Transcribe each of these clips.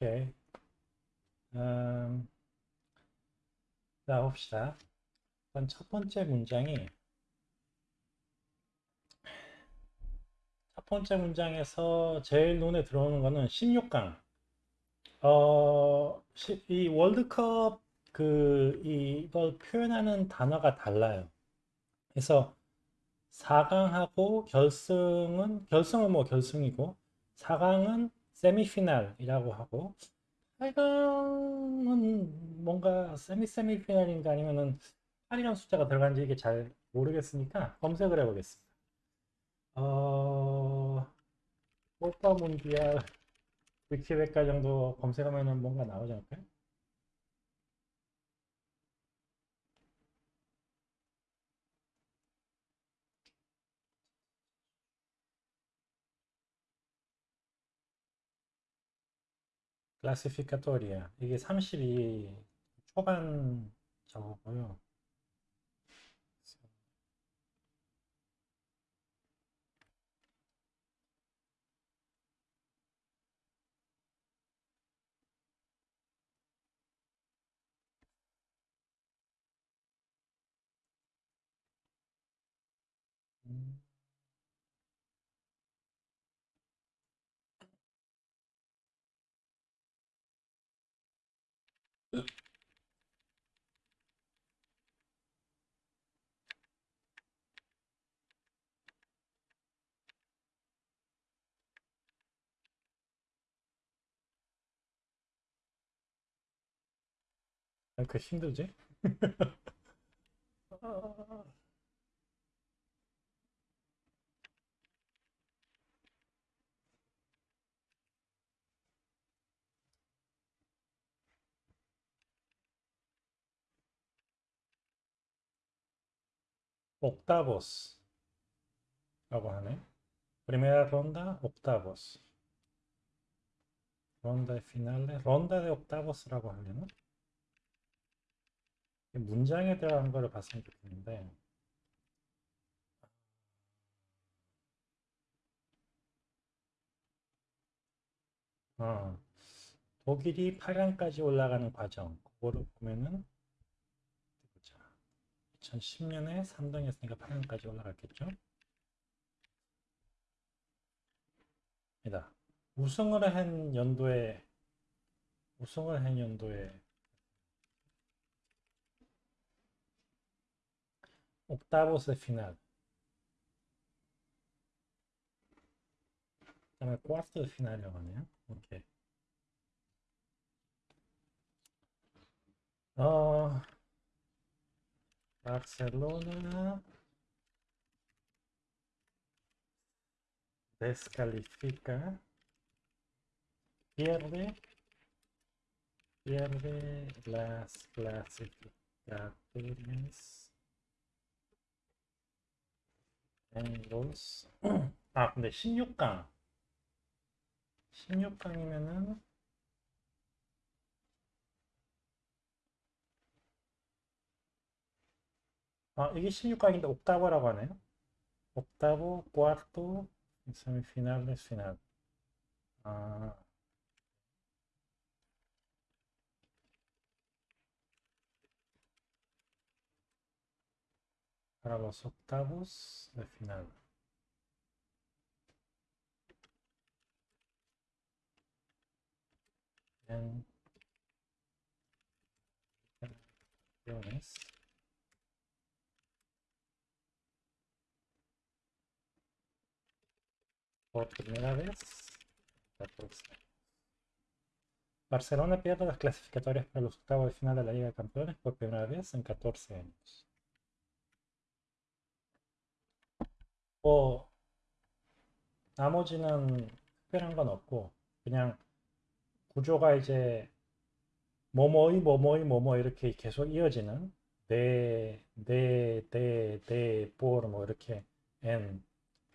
오케이. 음, 자, 봅시다. 일단 첫 번째 문장이 첫 번째 문장에서 제일 눈에 들어오는 거는 16강. 어, 시- 이 월드컵 그 이걸 표현하는 단어가 달라요. 그래서 4강하고 결승은 결승은 뭐 결승이고 4강은 세미피날이라고 하고 8강은 뭔가 세미 세미피날인가 아니면은 8이라는 숫자가 들어간지 이게 잘 모르겠으니까 검색을 해보겠습니다. 어, 코파 문디알 위키백과 정도 검색하면은 뭔가 나오지 않을까요? 클래시피카토리아 이게 32 초반 저거고요. 음, 왜 이렇게 힘들지? 옥타보스라고 하네. Primera ronda, octavos. ronda de finales, ronda de octavos라고 하려나? 이 문장에 대한 거를 봤으면 좋겠는데 어, 독일이 8강까지 올라가는 과정 그거를 보면은. 2010년에 3등이었으니까 8강까지 올라갔겠죠? 이다. 우승을 한 연도에 우승을 한 연도에 옥타보스 피날 그다음에 쿼르트 피날이라고 하네요. 오케이. 어, 바르셀로나 descalifica, pierde, pierde las clasificatorias en los 아 근데 16강 16강이면은 아 이게 16강인데 옥타브라고 하네요 옥타브, cuarto, semifinales, final 아 para los octavos de final en Por primera vez 14. Barcelona pierde las clasificatorias para los octavos de final de la Liga de Campeones por primera vez en 14 años. 뭐 나머지는 특별한 건 없고 그냥 구조가 이제 뭐뭐이 뭐뭐이 뭐뭐 이렇게 계속 이어지는 네, 네, 네, 네, 뽀뭐 이렇게 n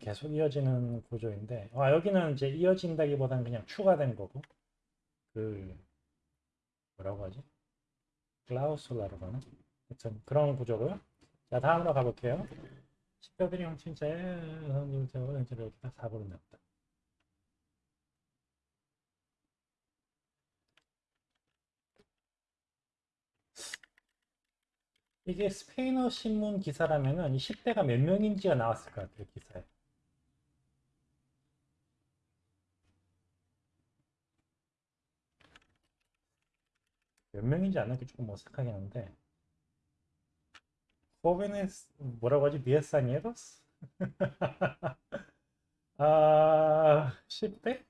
계속 이어지는 구조인데 아, 여기는 이제 이어진다기보다는 그냥 추가된 거고 그 뭐라고 하지? 클라우솔라라고 하나? 하여튼 그런 구조고요. 자 다음으로 가볼게요. 십뼈들이 형친자에 선생님 음, 제가 음, 음, 이렇게 딱 4번을 냈다. 이게 스페인어 신문 기사라면은 이 10대가 몇 명인지가 나왔을 것 같아요, 기사에. 몇 명인지 아는 게 조금 어색하긴 한데. jóvenes 뭐라고 하지? diez 아, 10대?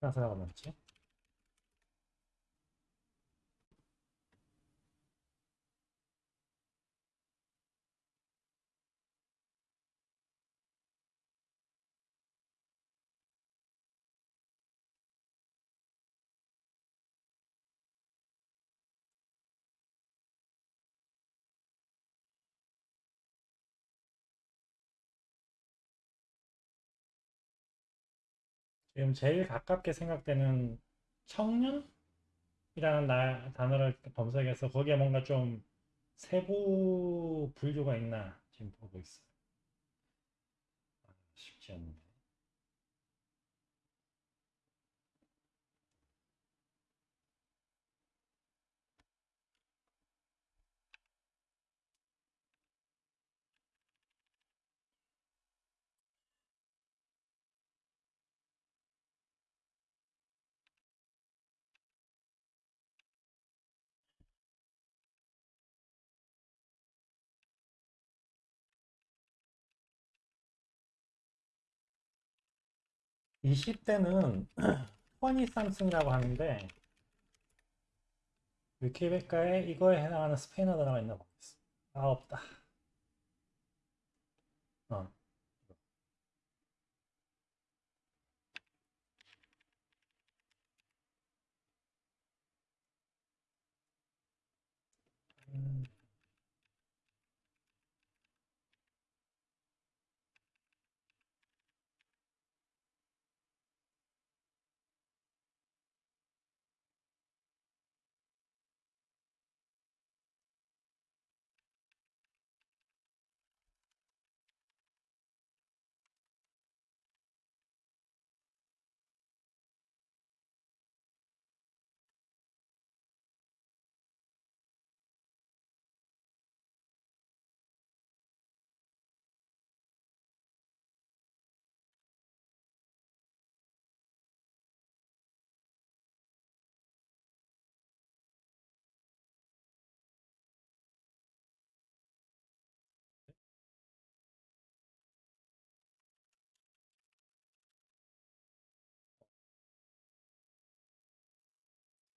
프랑스가 넘지? 지금 제일 가깝게 생각되는 청년이라는 나- 단어를 검색해서 거기에 뭔가 좀 세부 분류가 있나 지금 보고 있어요. 아, 쉽지 않네. 20대는 허니 삼슨이라고 하는데 위키백과에 이거에 해당하는 스페인어 단어가 있나 보겠어. 아 없다. 어. 음,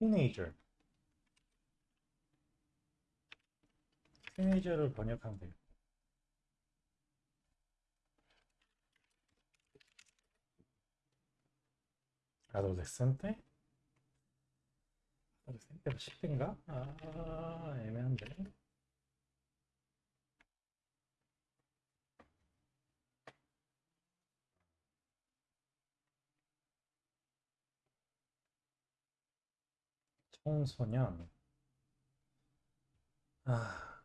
'teenager' 티네이저를 번역하면 돼요. adolescente? adolescente가 10대인가? 아 애매한데. 청소년. 아,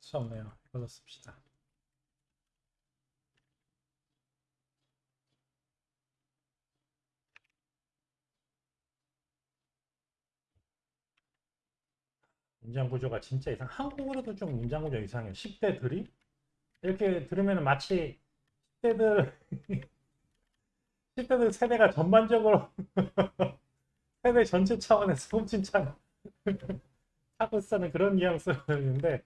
수 없네요. 이걸로 씁시다. 문장 구조가 진짜 이상. 한국어로도 좀 문장 구조 이상해요. 10대들이 이렇게 들으면 마치 10대들 10대들 세대가 전반적으로 세대 전체 차원에서 훔친창 하고 쓰는 그런 뉘앙스였는데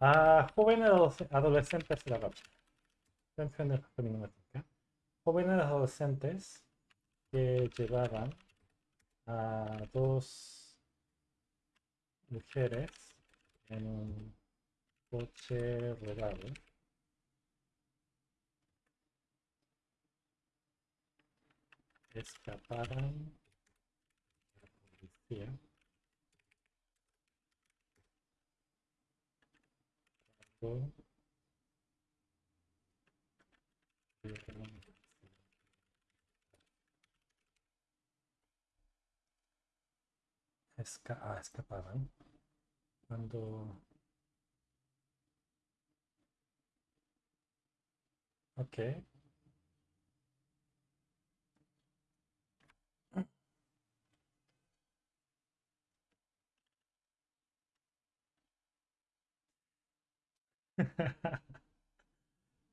아 jóvenes adolescentes라고 합시다. 이런 표현을 가끔 있는 것 같으니까 adolescentes que llevaban a dos mujeres en un coche rodado. Escaparon de la policía. Cuando Esca ah, escapaban. Cuando... Ok.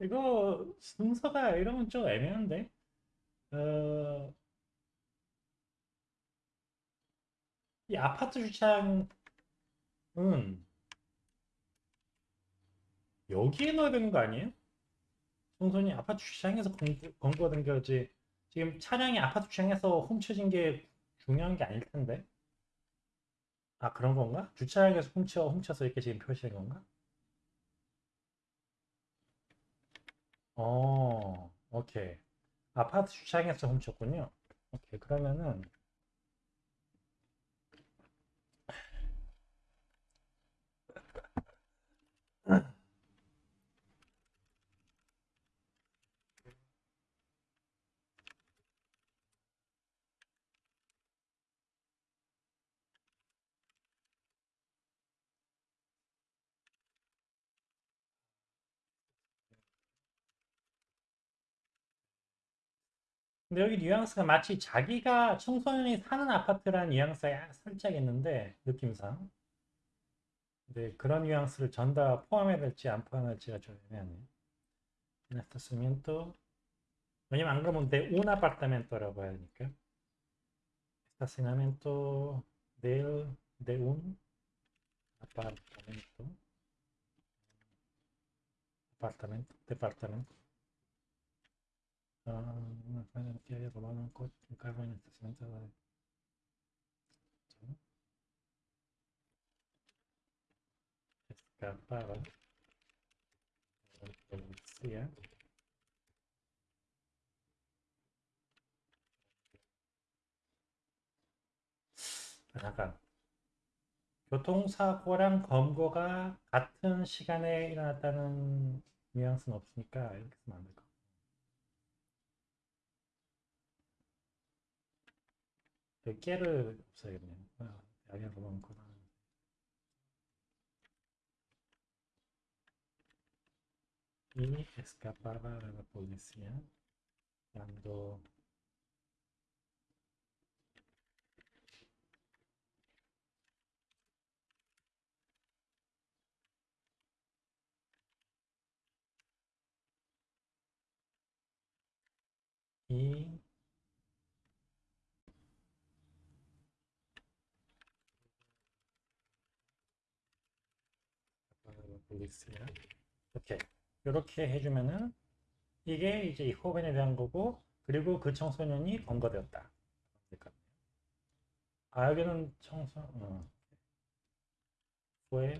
이거 순서가 이러면 좀 애매한데? 어, 이 아파트 주차장은 여기에 넣어야 되는 거 아니에요? 청소년이 아파트 주차장에서 검거된 거지. 지금 차량이 아파트 주차장에서 훔쳐진 게 중요한 게 아닐 텐데. 아, 그런 건가? 주차장에서 훔쳐, 훔쳐서 이렇게 지금 표시된 건가? 어, 오케이. 아파트 주차장에서 훔쳤군요. 오케이. 그러면은, 근데 여기 뉘앙스가 마치 자기가 청소년이 사는 아파트라는 뉘앙스가 살짝 있는데, 느낌상. 근데 그런 뉘앙스를 전 다 포함해야 될지 안 포함해야 될지가 좀 애매하네요. Estacionamiento. 왜냐면 안 그러면 un apartamento라고 해야 하니까. de un apartamento. Apartamento, departamento. Ah, una que robado un coche, un carro en estacionamiento de... Escapaba la policía. 잠깐. 교통사고랑 검거가 같은 시간에 일어났다는 뉘앙스는 없으니까 이렇게 쓰면 안될 것 같아요. 여기 깨를 없어야겠네요. 아, 야기하고 많구나. Y escapaba de la policía cuando y 보겠습니다. 오케이. 이렇게 해주면은 이게 이제 이 호벤에 대한 거고 그리고 그 청소년이 검거되었다. 아 여기는 청소 어. fue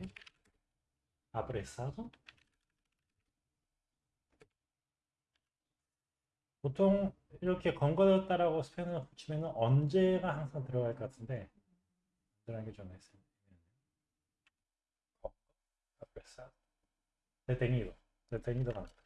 apresado 보통 이렇게 검거되었다라고 스페인어를 붙이면 언제가 항상 들어갈 것 같은데 들어가는 게좀 있어요. Apresado. detenido. detenido 가또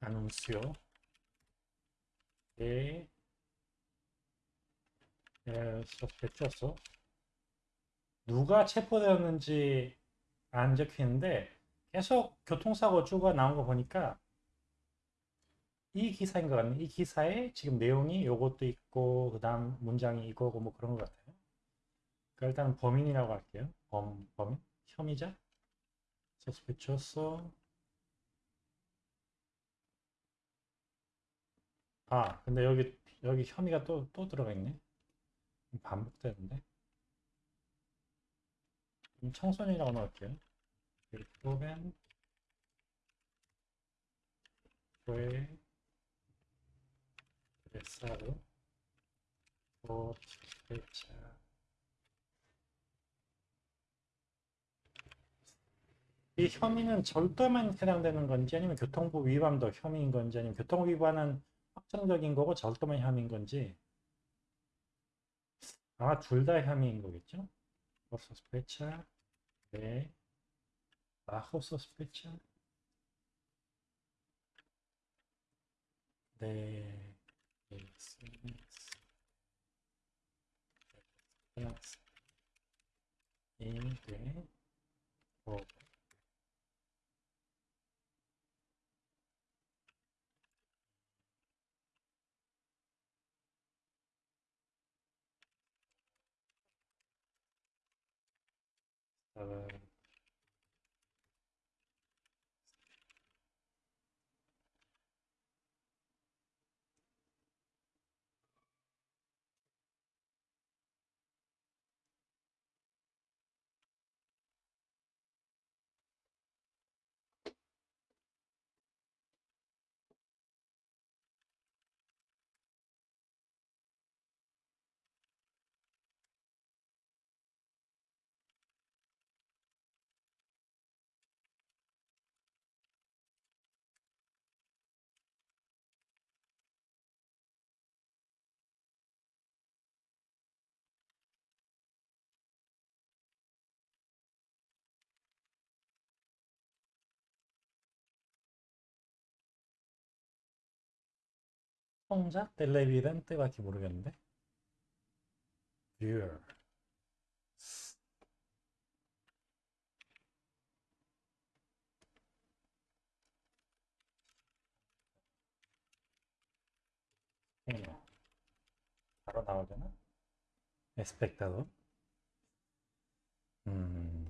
안운수요 예 예, sospechoso 누가 체포되었는지 안 적혀 있는데 계속 교통사고 주가 나온 거 보니까 이 기사인 것 같네. 이 기사에 지금 내용이 요것도 있고 그 다음 문장이 이거고 뭐 그런 것 같아요. 그러니까 일단 범인이라고 할게요. 범, 범인? 혐의자? sospechoso 아 근데 여기 여기 혐의가 또 또 들어가 있네. 반복되는데. 청소년이라고 넣을게요. fue apresado por sospecha 이 혐의는 절도만 해당되는 건지 아니면 교통법 위반도 혐의인 건지 아니면 교통법 위반은 확정적인 거고 절도만 혐의인 건지 아마 둘 다 혐의인 거겠죠? por sospecha de bajo sospecha Uh, 성자? 텔레비덴테밖에 모르겠는데. viewer. 어, 바로 나오려나? espectador. 음,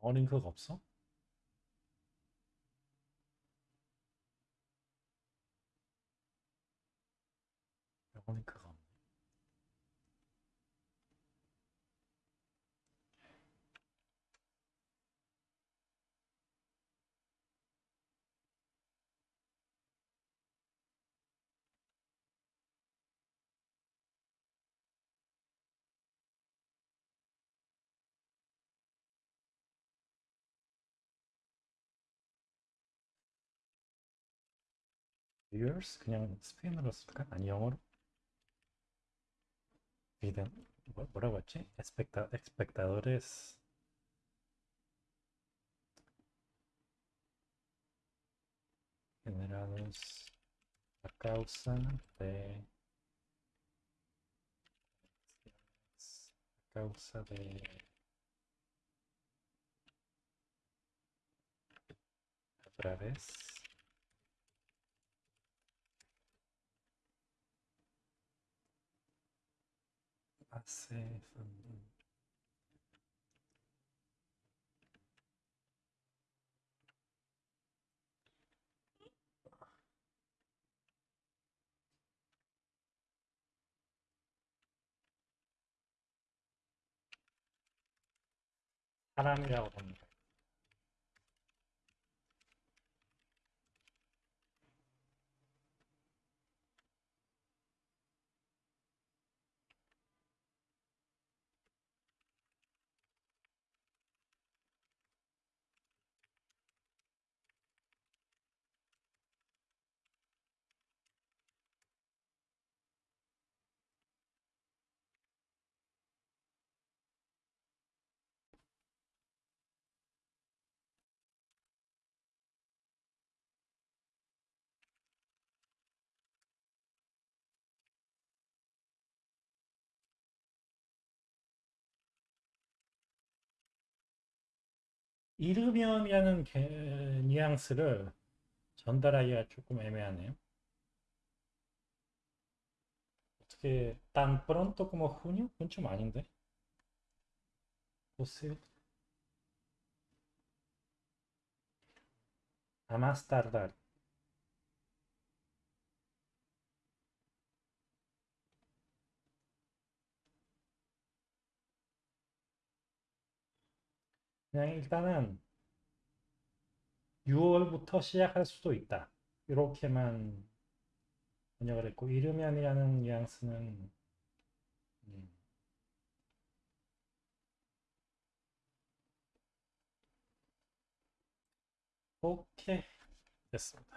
어 링크가 없어? viewers? 그냥 스페인어로 쓸까? 아니 영어로? 비든 뭐, 뭐라고 했지? especta, espectadores generados a causa de a causa de a través hace 사람이라고 봅니다. 이르면이라는 개- 뉘앙스를 전달하기가 조금 애매하네요. 어떻게 tan pronto como junio? 그건 좀 아닌데. Posible. A más 그냥 일단은 6월부터 시작할 수도 있다. 이렇게만 번역을 했고 이르면이라는 뉘앙스는 음, 오케이 됐습니다.